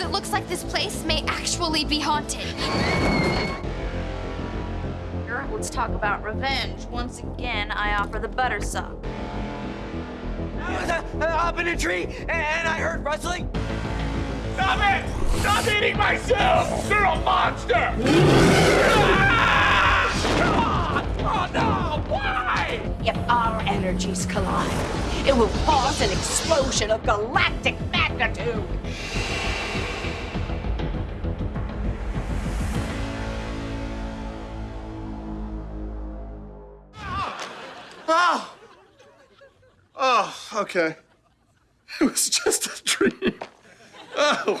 because it looks like this place may actually be haunted. Here, let's talk about revenge. Once again, I offer the butter sock. I was uh, up in a tree and I heard rustling. Stop it! Stop eating myself! You're a monster! Ah! Oh no! Why? If our energies collide, it will cause an explosion of galactic magnitude. Oh! Oh, okay. It was just a dream. Oh.